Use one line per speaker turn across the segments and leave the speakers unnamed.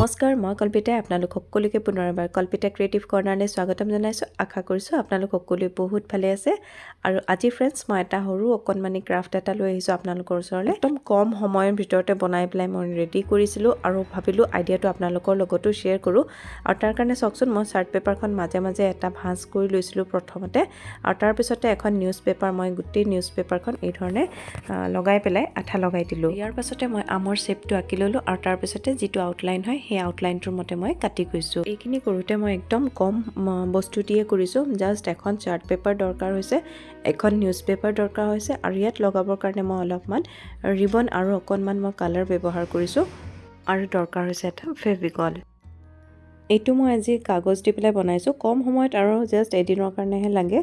নমস্কাৰ মই কল্পিতাই আপোনালোক সকলোকে পুনৰ এবাৰ কল্পিতা ক্ৰিয়েটিভ কৰ্ণাৰলৈ স্বাগতম জনাইছোঁ। আশা কৰিছোঁ আপোনালোক সকলোৱে বহুত ভালে আছে। আৰু আজি ফ্ৰেণ্ডছ মই এটা সৰু অকণমানি ক্ৰাফ্ট এটা লৈ আহিছোঁ আপোনালোকৰ ওচৰলৈ। একদম কম সময়ৰ ভিতৰতে বনাই পেলাই মই ৰেডি কৰিছিলোঁ আৰু ভাবিলোঁ আইডিয়াটো আপোনালোকৰ লগতো শ্বেয়াৰ কৰোঁ। আৰু তাৰ কাৰণে চাওকচোন মই চাৰ্ট পেপাৰখন মাজে মাজে এটা ভাঁজ কৰি লৈছিলোঁ প্ৰথমতে। আৰু তাৰপিছতে এখন নিউজ পেপাৰ মই গোটেই নিউজ পেপাৰখন এই ধৰণে লগাই পেলাই আঠা লগাই দিলোঁ। ইয়াৰ পাছতে মই আমৰ শ্বেপটো আঁকি ল'লোঁ আৰু তাৰপিছতে যিটো আউটলাইন হয় সেই আউটলাইনটোৰ মতে মই কাটি গৈছোঁ। এইখিনি কৰোঁতে মই একদম কম বস্তু দিয়ে কৰিছোঁ। জাষ্ট এখন চাৰ্ট পেপাৰ দৰকাৰ হৈছে এখন নিউজ পেপাৰ দৰকাৰ হৈছে আৰু ইয়াত লগাবৰ কাৰণে মই অলপমান ৰিবন আৰু অকণমান মই কালাৰ ব্যৱহাৰ কৰিছোঁ আৰু দৰকাৰ হৈছে এটা ফেভিকল এইটো মই আজি কাগজ দি পেলাই বনাইছোঁ। কম সময়ত আৰু জাষ্ট এদিনৰ কাৰণেহে লাগে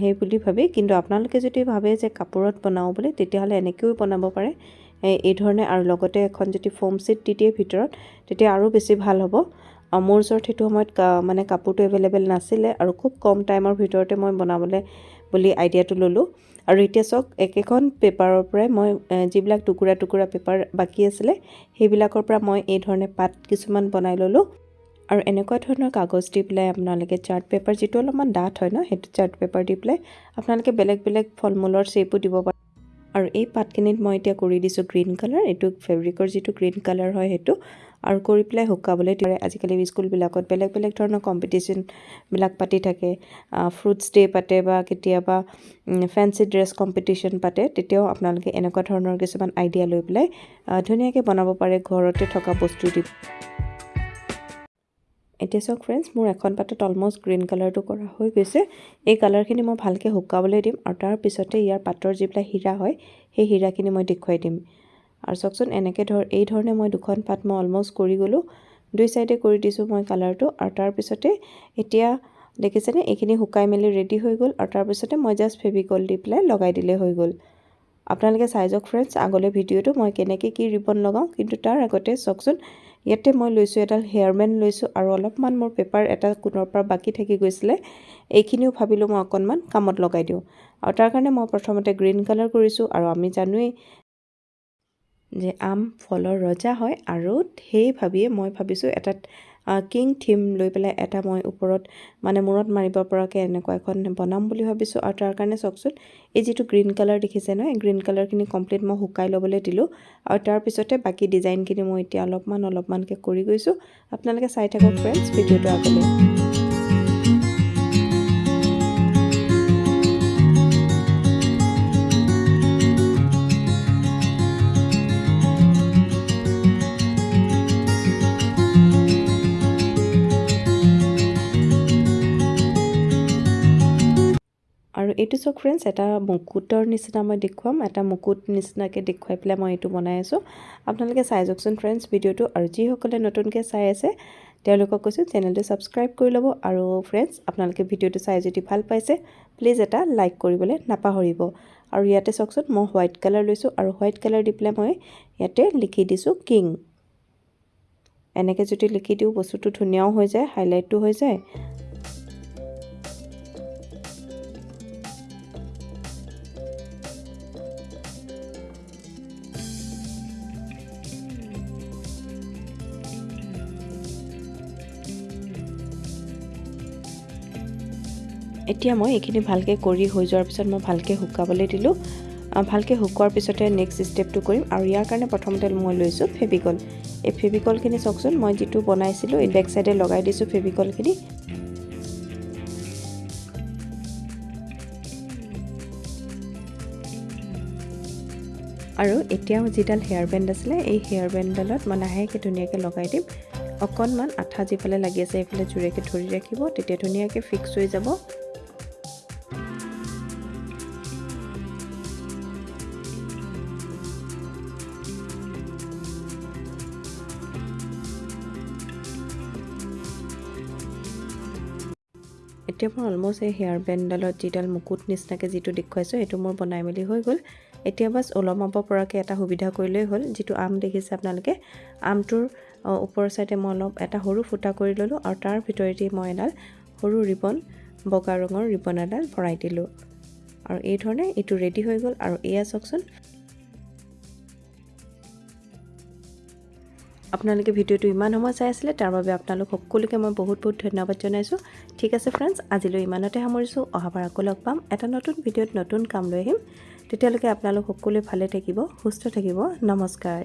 সেই বুলি ভাবি। কিন্তু আপোনালোকে যদি ভাবে যে কাপোৰত বনাওঁ বুলি তেতিয়াহ'লে এনেকৈও বনাব পাৰে। এই ধৰণে আৰু লগতে এখন যদি ফোম চিট দি দিয়ে ভিতৰত তেতিয়া আৰু বেছি ভাল হ'ব। মোৰ ওচৰত সেইটো সময়ত মানে কাপোৰটো এভেইলেবল নাছিলে আৰু খুব কম টাইমৰ ভিতৰতে মই বনাবলৈ বুলি আইডিয়াটো ল'লোঁ। আৰু এতিয়া চাওক একেখন পেপাৰৰ পৰাই মই যিবিলাক টুকুৰা টুকুৰা পেপাৰ বাকী আছিলে সেইবিলাকৰ পৰা মই এই ধৰণে পাত কিছুমান বনাই ল'লোঁ। আৰু এনেকুৱা ধৰণৰ কাগজ দি পেলাই আপোনালোকে চাৰ্ট পেপাৰ যিটো অলপমান ডাঠ হয় ন সেইটো চাৰ্ট পেপাৰ দি পেলাই আপোনালোকে বেলেগ বেলেগ ফল মূলৰ শ্বেপো দিব পাৰে। আৰু এই পাতখিনিত মই এতিয়া কৰি দিছোঁ গ্ৰীণ কালাৰ এইটো ফেব্ৰিকৰ যিটো গ্ৰীণ কালাৰ হয় সেইটো। আৰু কৰি পেলাই শুকাবলৈ দিয়ে আজিকালি স্কুলবিলাকত বেলেগ বেলেগ ধৰণৰ কম্পিটিশ্যনবিলাক পাতি থাকে। ফ্ৰুটছ ডে' পাতে বা কেতিয়াবা ফেঞ্চি ড্ৰেছ কম্পিটিশ্যন পাতে। তেতিয়াও আপোনালোকে এনেকুৱা ধৰণৰ কিছুমান আইডিয়া লৈ পেলাই ধুনীয়াকৈ বনাব পাৰে। ঘৰতে থকা বস্তু দি এতিয়া চাওক ফ্ৰেণ্ডছ মোৰ এখন পাতত অলমষ্ট গ্ৰীণ কালাৰটো কৰা হৈ গৈছে। এই কালাৰখিনি মই ভালকৈ শুকাবলৈ দিম আৰু তাৰপিছতে ইয়াৰ পাতৰ যিবিলাক হীৰা হয় সেই হীৰাখিনি মই দেখুৱাই দিম। আৰু চাওকচোন এনেকৈ ধৰ এই ধৰণে মই দুখন পাত মই অলমষ্ট কৰি গ'লোঁ। দুই চাইডে কৰি দিছোঁ মই কালাৰটো আৰু তাৰপিছতে এতিয়া দেখিছেনে এইখিনি শুকাই মেলি ৰেডি হৈ গ'ল আৰু তাৰপিছতে মই জাষ্ট ফেভিকল দি পেলাই লগাই দিলে হৈ গ'ল। আপোনালোকে চাই যাওক ফ্ৰেণ্ডছ আগলৈ ভিডিঅ'টো মই কেনেকৈ কি ৰিবন লগাওঁ কিন্তু তাৰ আগতে চাওকচোন ইয়াতে মই লৈছোঁ এডাল হেয়াৰমেন লৈছোঁ আৰু অলপমান মোৰ পেপাৰ এটা কোণৰ পৰা বাকী থাকি গৈছিলে এইখিনিও ভাবিলোঁ মই অকণমান কামত লগাই দিওঁ। আৰু তাৰ কাৰণে মই প্ৰথমতে গ্ৰীণ কালাৰ কৰিছোঁ আৰু আমি জানোৱেই যে আম ফলৰ ৰজা হয় আৰু সেই ভাবিয়ে মই ভাবিছোঁ এটা কিং থিম লৈ পেলাই এটা মই ওপৰত মানে মূৰত মাৰিব পৰাকৈ এনেকুৱা এখন বনাম বুলি ভাবিছোঁ। আৰু তাৰ কাৰণে চাওকচোন এই যিটো গ্ৰীণ কালাৰ দেখিছে ন এই গ্ৰীণ কালাৰখিনি কমপ্লিট মই শুকাই ল'বলৈ দিলোঁ। আৰু তাৰপিছতে বাকী ডিজাইনখিনি মই এতিয়া অলপমান অলপমানকৈ কৰি গৈছোঁ। আপোনালোকে চাই থাকক ফ্ৰেণ্ডছ ভিডিঅ'টো আগলৈ। এইটো চাওক ফ্ৰেণ্ডছ এটা মুকুটৰ নিচিনা মই দেখুৱাম এটা মুকুট নিচিনাকৈ দেখুৱাই পেলাই মই এইটো বনাই আছোঁ। আপোনালোকে চাই যাওকচোন ফ্ৰেণ্ডছ ভিডিঅ'টো আৰু যিসকলে নতুনকৈ চাই আছে তেওঁলোকক কৈছোঁ চেনেলটো ছাবস্ক্ৰাইব কৰি ল'ব আৰু ফ্ৰেণ্ডছ আপোনালোকে ভিডিঅ'টো চাই যদি ভাল পাইছে প্লিজ এটা লাইক কৰিবলৈ নাপাহৰিব। আৰু ইয়াতে চাওকচোন মই হোৱাইট কালাৰ লৈছোঁ আৰু হোৱাইট কালাৰ দি পেলাই মই ইয়াতে লিখি দিছোঁ কিং এনেকৈ যদি লিখি দিওঁ বস্তুটো ধুনীয়াও হৈ যায় হাইলাইটটো হৈ যায়। এতিয়া মই এইখিনি ভালকৈ কৰি হৈ যোৱাৰ পিছত মই ভালকৈ শুকাবলৈ দিলোঁ। ভালকৈ শুকোৱাৰ পিছতে নেক্সট ষ্টেপটো কৰিম আৰু ইয়াৰ কাৰণে প্ৰথমতে মই লৈছোঁ ফেভিকল এই ফেভিকলখিনি চাওকচোন মই যিটো বনাইছিলোঁ এই বেক চাইডে লগাই দিছোঁ ফেভিকলখিনি আৰু এতিয়াও যিডাল হেয়াৰ বেণ্ড আছিলে এই হেয়াৰ বেণ্ডডালত মই লাহেকৈ ধুনীয়াকৈ লগাই দিম। অকণমান আঠা যিফালে লাগি আছে সেইফালে জোৰেকৈ ধৰি ৰাখিব তেতিয়া ধুনীয়াকৈ ফিক্স হৈ যাব। এতিয়া মই অলমষ্ট এই হেয়াৰ বেণ্ডডালত যিডাল মুকুট নিচিনাকৈ যিটো দেখুৱাইছোঁ সেইটো মোৰ বনাই মেলি হৈ গ'ল। এতিয়া বাছ ওলমাব পৰাকৈ এটা সুবিধা কৰিলেই হ'ল যিটো আম দেখিছে আপোনালোকে। আমটোৰ ওপৰৰ চাইডে মই অলপ এটা সৰু ফুটা কৰি ল'লোঁ আৰু তাৰ ভিতৰেদি মই এডাল সৰু ৰিবন বগা ৰঙৰ ৰিবন এডাল ভৰাই দিলোঁ। আৰু এই ধৰণে এইটো ৰেডি হৈ গ'ল। আৰু এয়া চাওকচোন আপোনালোকে ভিডিঅ'টো ইমান সময় চাই আছিলে তাৰ বাবে আপোনালোক সকলোকে মই বহুত বহুত ধন্যবাদ জনাইছোঁ। ঠিক আছে ফ্ৰেণ্ডছ আজিলৈ ইমানতে সামৰিছোঁ। অহাবাৰ আকৌ লগ পাম। এটা নতুন ভিডিঅ'ত নতুন কাম লৈ আহিম। তেতিয়ালৈকে আপোনালোক সকলোৱে ভালে থাকিব সুস্থ থাকিব। নমস্কাৰ।